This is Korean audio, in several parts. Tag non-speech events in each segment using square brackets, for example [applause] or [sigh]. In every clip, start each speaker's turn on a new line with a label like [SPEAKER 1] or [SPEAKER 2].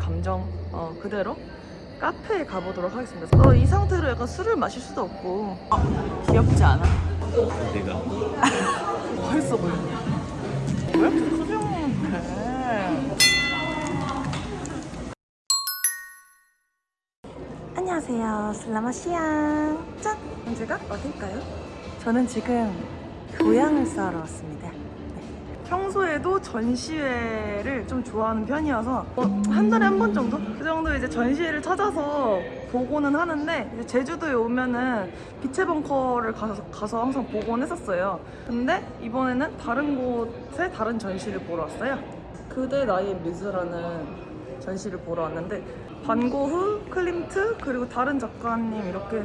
[SPEAKER 1] 감정 어, 그대로 카페에 가보도록 하겠습니다. 어, 이 상태로 약간 술을 마실 수도 없고 어, 귀엽지 않아?
[SPEAKER 2] 내가
[SPEAKER 1] 멋있어 보이네. 왜 이렇게 수정해? 안녕하세요. 슬라마시앙. 짠! 언제가 어딜까요? 저는 지금 교양을 쌓으러 왔습니다. 네. 평소에도 전시회를 좀 좋아하는 편이어서 어, 한 달에 한 번 정도? 그 정도 이제 전시회를 찾아서 보고는 하는데 제주도에 오면은 빛의 벙커를 가서, 가서 항상 보곤 했었어요. 근데 이번에는 다른 곳에 다른 전시를 보러 왔어요. 그대 나의 뮤즈라는 전시를 보러 왔는데 반고흐, 클림트 그리고 다른 작가님 이렇게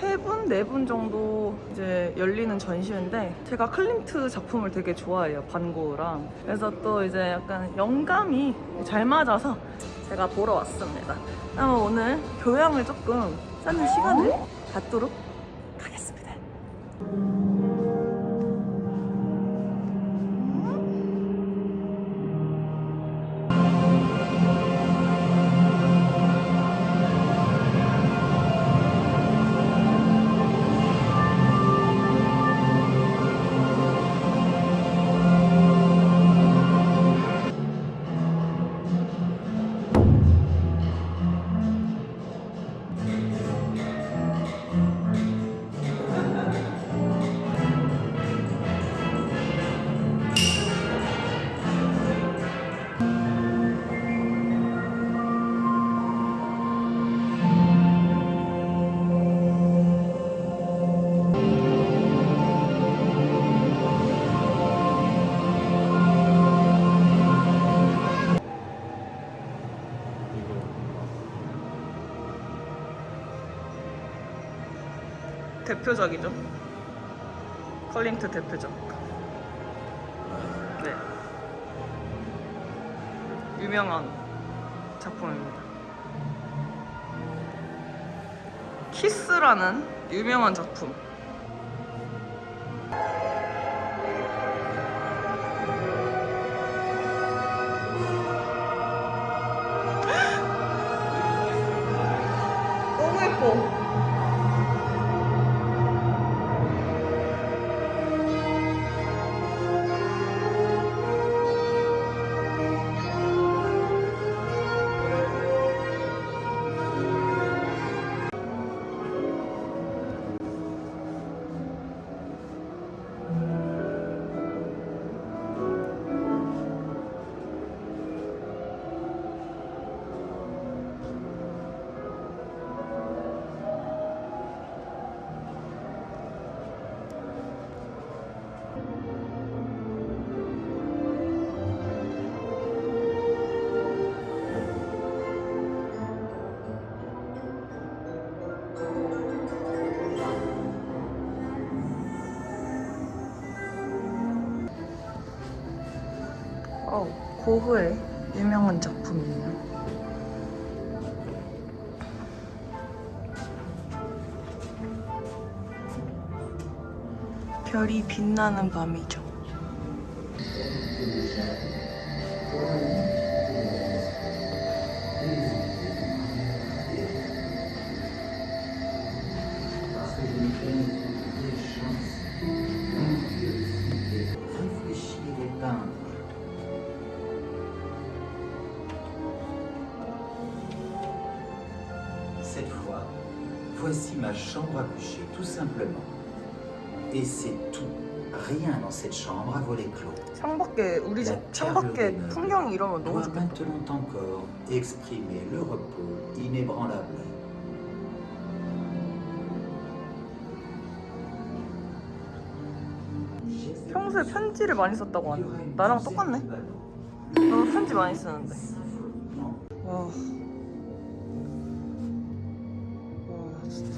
[SPEAKER 1] 세 분, 네 분 정도 이제 열리는 전시회인데 제가 클림트 작품을 되게 좋아해요 반고흐랑. 그래서 또 이제 약간 영감이 잘 맞아서 제가 보러 왔습니다. 그럼 오늘 교양을 조금 쌓는 시간을 갖도록 하겠습니다 대표작이죠. 클림트 대표작. 네. 유명한 작품입니다. 키스라는 유명한 작품 고흐의 유명한 작품이에요. 별이 빛나는 밤이죠.
[SPEAKER 3] voici ma chambre à coucher, tout simplement. Et c'est tout. Rien dans cette chambre à volet clos.
[SPEAKER 1] 창밖에 우리 집
[SPEAKER 3] La
[SPEAKER 1] 창밖에
[SPEAKER 3] perle des
[SPEAKER 1] 풍경이
[SPEAKER 3] meubles
[SPEAKER 1] 이러면 너무
[SPEAKER 3] doit
[SPEAKER 1] 좋겠다.
[SPEAKER 3] maintenant encore exprimer le repos inébranlable.
[SPEAKER 1] 평소에 편지를 많이 썼다고 하네. 나랑 똑같네. 너 편지 많이 쓰는데. 와.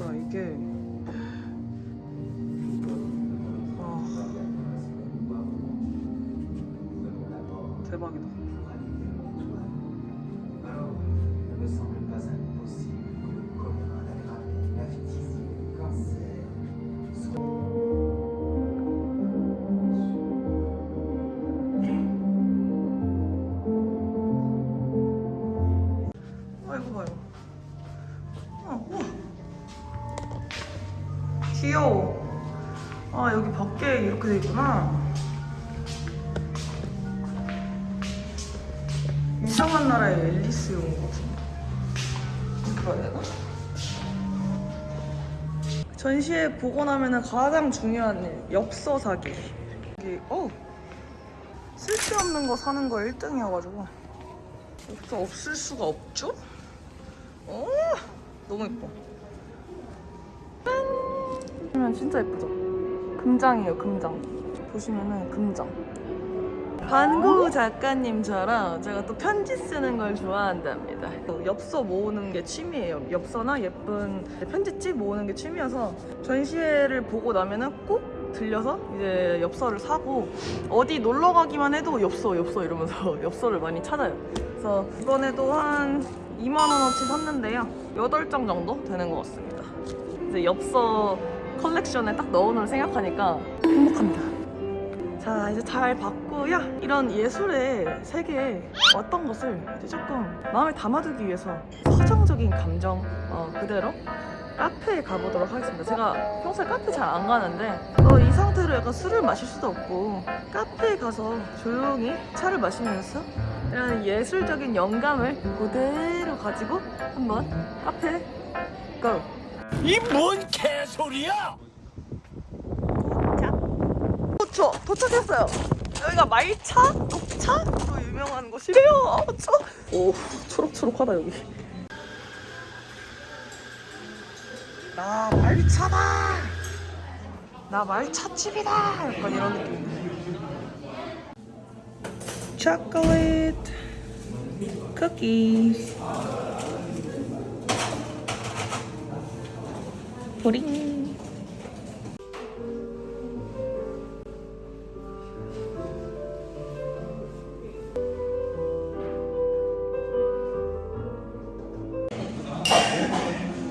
[SPEAKER 1] 와, 진짜 이게. 와. 대박이다.
[SPEAKER 3] pas impossible que le
[SPEAKER 1] 귀여워. 아 여기 밖에 이렇게 돼 있구나. 이상한 나라의 앨리스 온것 같은데. 이렇게 봐야 되나? 전시회 보고 나면은 가장 중요한 일 엽서 사기. 이게 어 쓸데없는 거 사는 거 1등이어가지고 엽서 없을 수가 없죠? 어 너무 예뻐. 짠! 진짜 예쁘죠? 금장이에요 금장. 보시면은 금장. 반구 작가님처럼 제가 또 편지 쓰는 걸 좋아한답니다. 엽서 모으는 게 취미예요. 엽서나 예쁜 편지집 모으는 게 취미여서 전시회를 보고 나면은 꼭 들려서 이제 엽서를 사고 어디 놀러 가기만 해도 엽서 엽서 이러면서 [laughs] 엽서를 많이 찾아요. 그래서 이번에도 한 2만 원어치 샀는데요. 8장 정도 되는 것 같습니다. 이제 엽서 컬렉션에 딱 넣어놓을 생각하니까 행복합니다. 자 이제 잘 봤고요 이런 예술의 세계에 어떤 것을 이제 조금 마음에 담아두기 위해서 서정적인 감정 어, 그대로 카페에 가보도록 하겠습니다 제가 평소에 카페 잘 안 가는데 어, 이 상태로 약간 술을 마실 수도 없고 카페에 가서 조용히 차를 마시면서 이런 예술적인 영감을 그대로 가지고 한번 카페 고!
[SPEAKER 2] 이 뭔 개소리야!
[SPEAKER 1] 도착! 도착했어요. 여기가 말차? 녹차로 유명한 곳이래요. 아, 저... 오, 초록초록하다 여기. 나 말차다. 나 말차집이다. 약간 이런 느낌. 초콜릿 쿠키 뿌링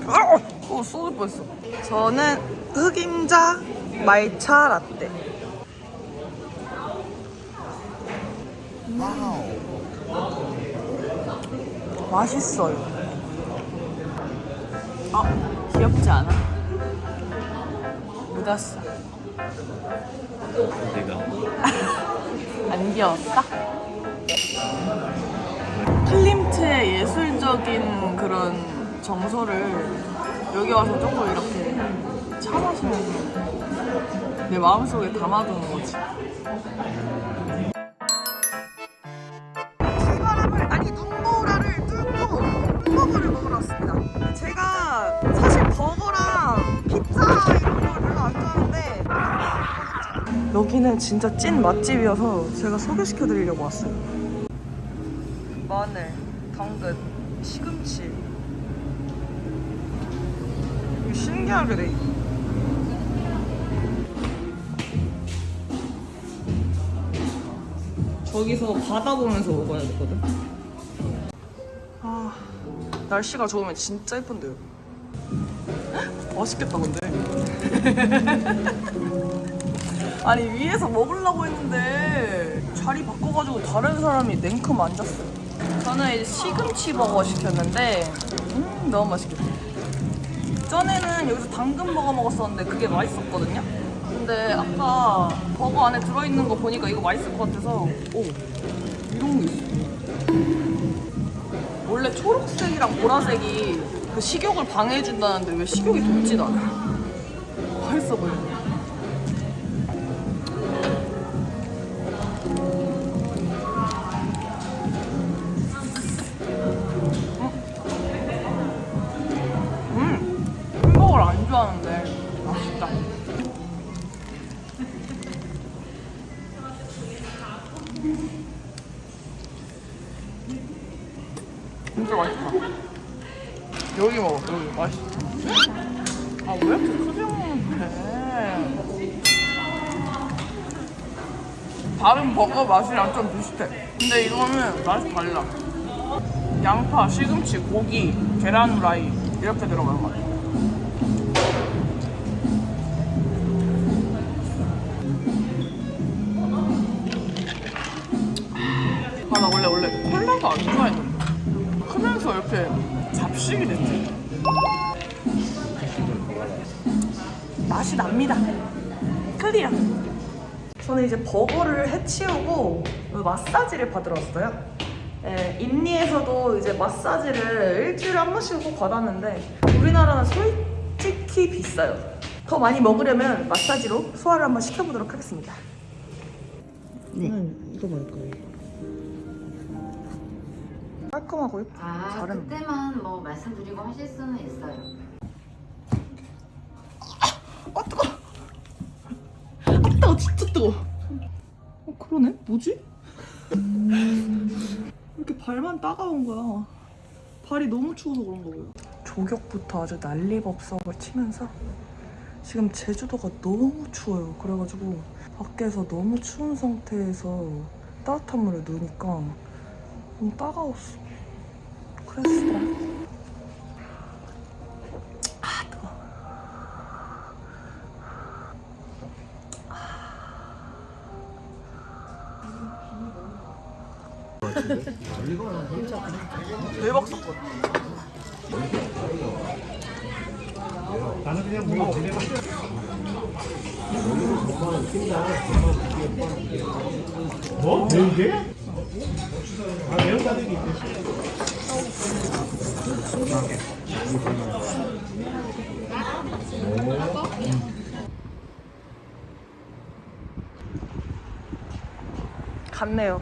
[SPEAKER 1] 아! 어, 쏟을 뻔했어. 저는 흑임자 말차 라떼. 음. 맛있어요. 아, 귀엽지 않아? 묻었어.
[SPEAKER 2] 내가 [laughs]
[SPEAKER 1] 안 귀여웠어? 클림트의 예술적인 그런 정서를 여기 와서 조금 이렇게 차 마시면서 내 마음속에 담아두는 거지. 여기는 진짜 찐 맛집이어서 제가 소개시켜 드리려고 왔어요. 마늘, 당근, 시금치. 신기하게 돼. 저기서 바다 보면서 먹어야 되거든. 아, 날씨가 좋으면 진짜 예쁜데요. 헉, 맛있겠다 근데. [laughs] 아니 위에서 먹으려고 했는데 자리 바꿔가지고 다른 사람이 냉큼 앉았어요. 저는 이제 시금치 버거 시켰는데 음 너무 맛있겠다. 전에는 여기서 당근 버거 먹었었는데 그게 맛있었거든요. 근데 아까 버거 안에 들어있는 거 보니까 이거 맛있을 것 같아서 오 이런 게 있어. 원래 초록색이랑 보라색이 그 식욕을 방해해준다는데 왜 식욕이 돋진 않아? 맛있어 보이 진짜 맛있다. 여기 먹어, 여기 맛있어. 아, 왜 이렇게 크게 먹는데? 다른 버거 맛이랑 좀 비슷해. 근데 이거는 맛이 달라. 양파, 시금치, 고기, 계란 후라이 이렇게 들어간 것 같아. 잡식이 됐지. 맛이 납니다. 클리어. 저는 이제 버거를 해치우고 마사지를 받으러 왔어요. 예, 인리에서도 이제 마사지를 일주일에 한 번씩 꼭 받았는데 우리나라는 솔직히 비싸요. 더 많이 먹으려면 마사지로 소화를 한번 시켜보도록 하겠습니다. 네. 이거 먹을 거예요. 깔끔하고 예쁘-
[SPEAKER 4] 아,
[SPEAKER 1] 잘했네.
[SPEAKER 4] 그때만 뭐 말씀드리고 하실 수는 있어요.
[SPEAKER 1] 아 뜨거. 아 뜨거 진짜 뜨거. 어 그러네. 뭐지? 왜 이렇게 발만 따가운 거야? 발이 너무 추워서 그런가 봐요. 조격부터 아주 난리법석을 치면서 지금 제주도가 너무 추워요. 그래가지고 밖에서 너무 추운 상태에서 따뜻한 물에 넣으니까 너무 따가웠어. 그랬어. 아 뜨거. 대박 사건.
[SPEAKER 2] 뭐? 매운 게?
[SPEAKER 1] 갔네요.